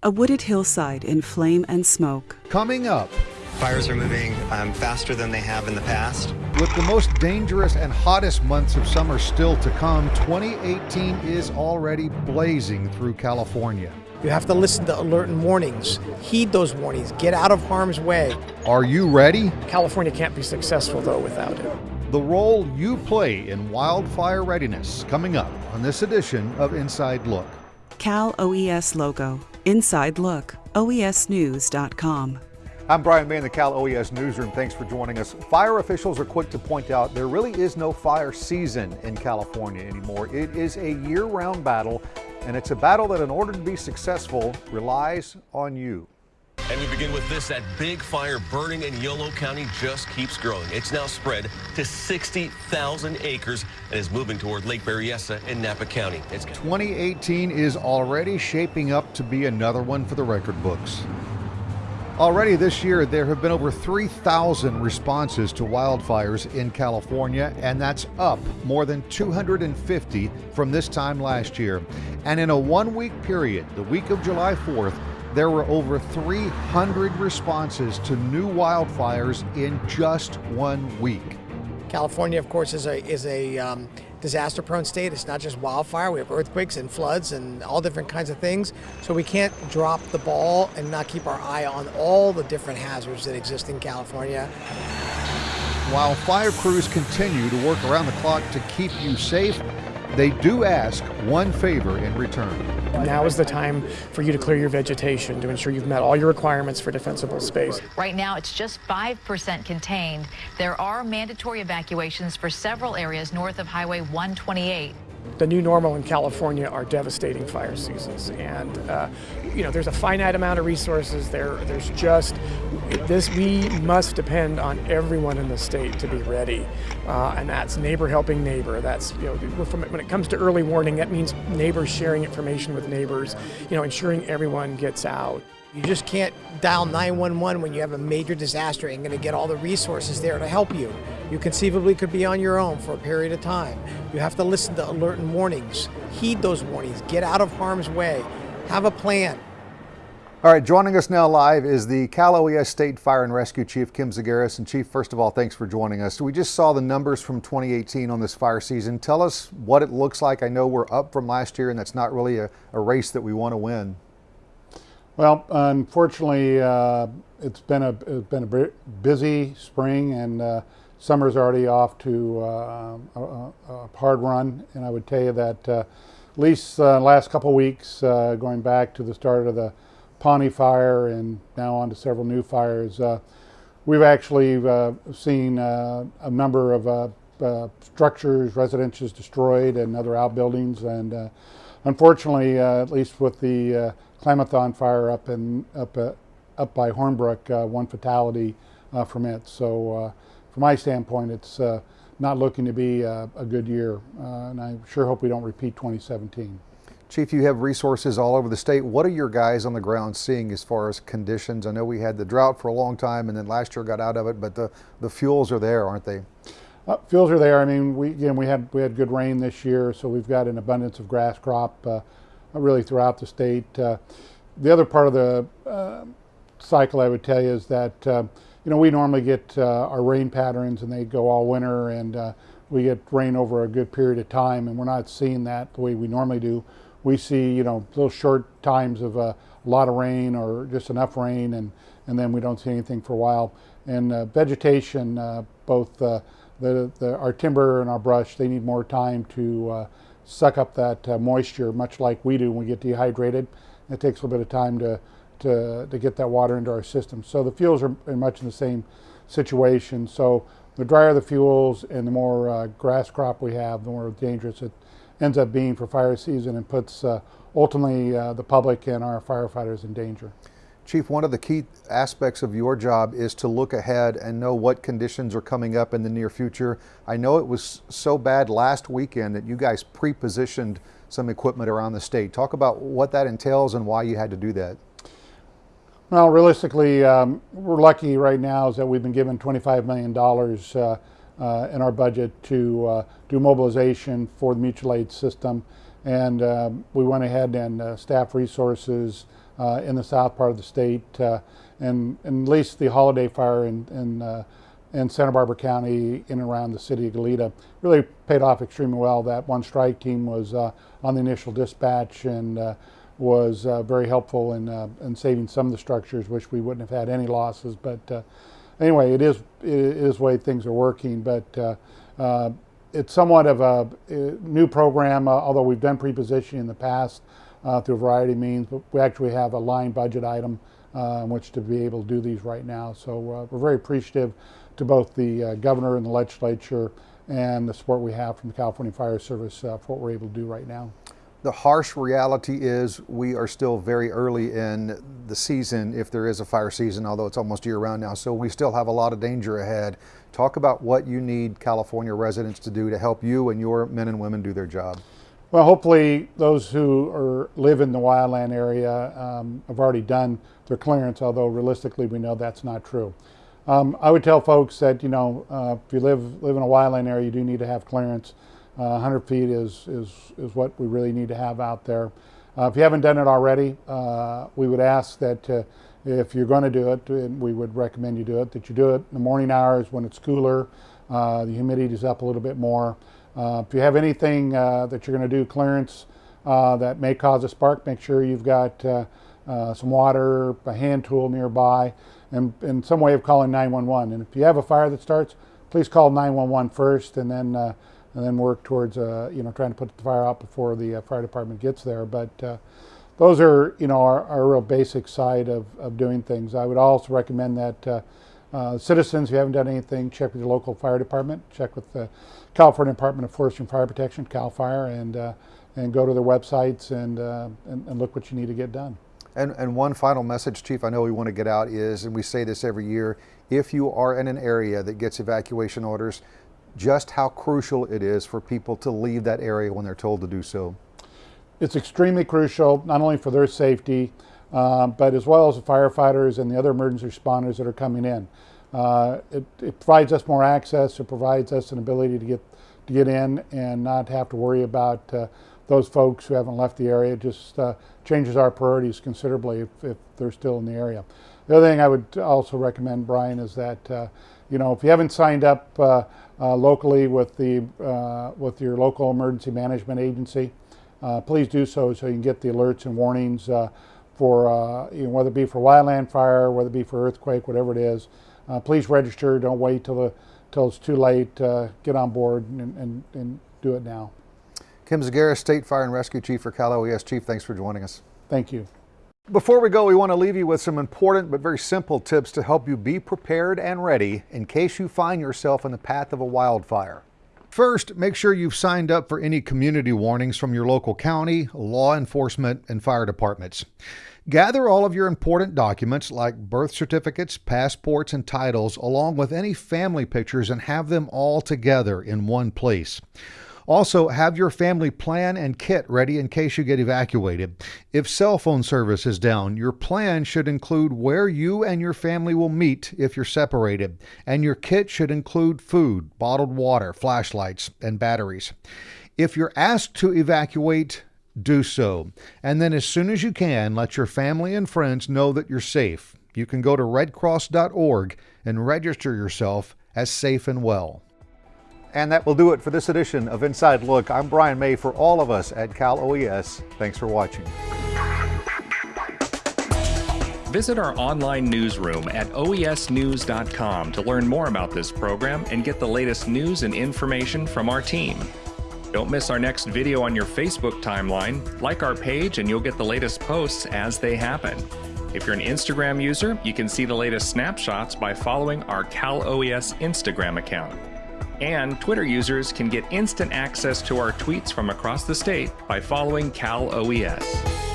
A wooded hillside in flame and smoke. Coming up, Fires are moving um, faster than they have in the past. with the most dangerous and hottest months of summer still to come, 2018 is already blazing through California. You have to listen to alert and warnings. Heed those warnings. Get out of harm's way. Are you ready? California can't be successful, though, without it. The role you play in wildfire readiness coming up on this edition of Inside Look. Cal OES logo. Inside Look. OESnews.com. I'm Brian May in the Cal OES Newsroom. Thanks for joining us. Fire officials are quick to point out there really is no fire season in California anymore. It is a year round battle, and it's a battle that, in order to be successful, relies on you. And we begin with this. That big fire burning in Yolo County just keeps growing. It's now spread to 60,000 acres and is moving toward Lake Berryessa in Napa County. It's 2018 is already shaping up to be another one for the record books. Already this year, there have been over 3,000 responses to wildfires in California, and that's up more than 250 from this time last year. And in a one week period, the week of July 4th, there were over 300 responses to new wildfires in just one week. California, of course, is a is a um, disaster-prone state. It's not just wildfire. We have earthquakes and floods and all different kinds of things. So we can't drop the ball and not keep our eye on all the different hazards that exist in California. While fire crews continue to work around the clock to keep you safe, they do ask one favor in return. Now is the time for you to clear your vegetation to ensure you've met all your requirements for defensible space. Right now, it's just 5% contained. There are mandatory evacuations for several areas north of Highway 128. The new normal in California are devastating fire seasons, and uh, you know there's a finite amount of resources. There, there's just this. We must depend on everyone in the state to be ready, uh, and that's neighbor helping neighbor. That's you know when it comes to early warning, that means neighbors sharing information with neighbors. You know, ensuring everyone gets out. You just can't dial 911 when you have a major disaster and going to get all the resources there to help you. You conceivably could be on your own for a period of time. You have to listen to alert and warnings. Heed those warnings. Get out of harm's way. Have a plan. All right, joining us now live is the Cal OES State Fire and Rescue Chief Kim Zagaris. And Chief, first of all, thanks for joining us. We just saw the numbers from 2018 on this fire season. Tell us what it looks like. I know we're up from last year, and that's not really a, a race that we want to win. Well, unfortunately, uh, it's been a it's been a busy spring, and uh, summer's already off to uh, a, a hard run. And I would tell you that uh, at least uh, last couple weeks, uh, going back to the start of the Pawnee fire, and now on to several new fires, we've actually seen a number of structures, residences destroyed, and other outbuildings. And unfortunately, uh, at least with the uh, Klamathon fire up in up uh, up by Hornbrook, uh, one fatality uh, from it. So, uh, from my standpoint, it's uh, not looking to be uh, a good year, uh, and I sure hope we don't repeat 2017. Chief, you have resources all over the state. What are your guys on the ground seeing as far as conditions? I know we had the drought for a long time, and then last year got out of it, but the, the fuels are there, aren't they? Uh, fuels are there. I mean, we again we had we had good rain this year, so we've got an abundance of grass crop uh, really throughout the state. Uh, the other part of the uh, cycle, I would tell you, is that uh, you know we normally get our rain patterns, and they go all winter, and we get rain over a good period of time, and we're not seeing that the way we normally do. We see you know little short times of a lot of rain or just enough rain, and and then we don't see anything for a while. And uh, vegetation, uh, both uh, the, the our timber and our brush, they need more time to uh, suck up that uh, moisture, much like we do when we get dehydrated. It takes a little bit of time to to, to get that water into our system. So the fuels are are much in the same situation. So the drier the fuels and the more uh, grass crop we have, the more dangerous it ends up being for fire season and puts uh, ultimately uh, the public and our firefighters in danger. Chief, one of the key aspects of your job is to look ahead and know what conditions are coming up in the near future. I know it was so bad last weekend that you guys pre-positioned some equipment around the state. Talk about what that entails and why you had to do that. Well, realistically, um, we're lucky right now is that we've been given $25 million uh, uh, in our budget to uh, do mobilization for the mutual aid system. And um, we went ahead and uh, staff resources uh, in the south part of the state, uh, and, and at least the holiday fire in, in, uh, in Santa Barbara County in and around the city of Goleta really paid off extremely well. That one strike team was uh, on the initial dispatch and uh, was uh, very helpful in, in saving some of the structures, which we wouldn't have had any losses. But anyway, it is, it is the way things are working. But it's somewhat of a, a new program, although we've done prepositioning in the past uh, through a variety of means, but we actually have a line budget item uh, in which to be able to do these right now. So uh, we're very appreciative to both the uh, governor and the legislature and the support we have from the California Fire Service uh, for what we're able to do right now. The harsh reality is we are still very early in the season, if there is a fire season, although it's almost year round now. So we still have a lot of danger ahead. Talk about what you need California residents to do to help you and your men and women do their job. Well, hopefully those who are, live in the wildland area um, have already done their clearance, although realistically we know that's not true. Um, I would tell folks that, you know, uh, if you live, live in a wildland area, you do need to have clearance. Uh, 100 feet is, is, is what we really need to have out there. Uh, if you haven't done it already, uh, we would ask that uh, if you're going to do it, and we would recommend you do it, that you do it in the morning hours when it's cooler, uh, the humidity is up a little bit more. Uh, if you have anything uh, that you're going to do clearance uh, that may cause a spark, make sure you've got some water, a hand tool nearby, and, and some way of calling 911. And if you have a fire that starts, please call 911 first and then and then work towards uh, you know trying to put the fire out before the uh, fire department gets there. But uh, those are you know our, our real basic side of, of doing things. I would also recommend that uh, citizens who haven't done anything, check with your local fire department, check with the California Department of Forestry and Fire Protection, CAL FIRE, and, uh, and go to their websites and, uh, and, and, look what you need to get done. And, and one final message, Chief, I know we want to get out is, and we say this every year, if you are in an area that gets evacuation orders, just how crucial it is for people to leave that area when they're told to do so. It's extremely crucial, not only for their safety, uh, but as well as the firefighters and the other emergency responders that are coming in. Uh, it, it, provides us more access. It provides us an ability to get to get in and not have to worry about uh, those folks who haven't left the area. It just uh, changes our priorities considerably if, if, they're still in the area. The other thing I would also recommend, Brian, is that uh, you know if you haven't signed up uh, locally with the with your local emergency management agency, please do so so you can get the alerts and warnings for uh, you know, whether it be for wildland fire, whether it be for earthquake, whatever it is. Uh, please register. Don't wait till the till it's too late. Uh, get on board and, and, and do it now. Kim Zagaris, State Fire and Rescue Chief for Cal OES. Chief, thanks for joining us. Thank you. Before we go, we want to leave you with some important but very simple tips to help you be prepared and ready in case you find yourself in the path of a wildfire. First, make sure you've signed up for any community warnings from your local county, law enforcement, and fire departments. Gather all of your important documents like birth certificates, passports, and titles, along with any family pictures, and have them all together in one place. Also, have your family plan and kit ready in case you get evacuated. If cell phone service is down, your plan should include where you and your family will meet if you're separated, and your kit should include food, bottled water, flashlights, and batteries. If you're asked to evacuate, do so. And then, as soon as you can, let your family and friends know that you're safe. You can go to redcross.org and register yourself as safe and well. And that will do it for this edition of Inside Look. I'm Brian May for all of us at Cal OES. Thanks for watching. Visit our online newsroom at oesnews.com to learn more about this program and get the latest news and information from our team. Don't miss our next video on your Facebook timeline. Like our page and you'll get the latest posts as they happen. If you're an Instagram user, you can see the latest snapshots by following our Cal OES Instagram account. And Twitter users can get instant access to our tweets from across the state by following Cal OES.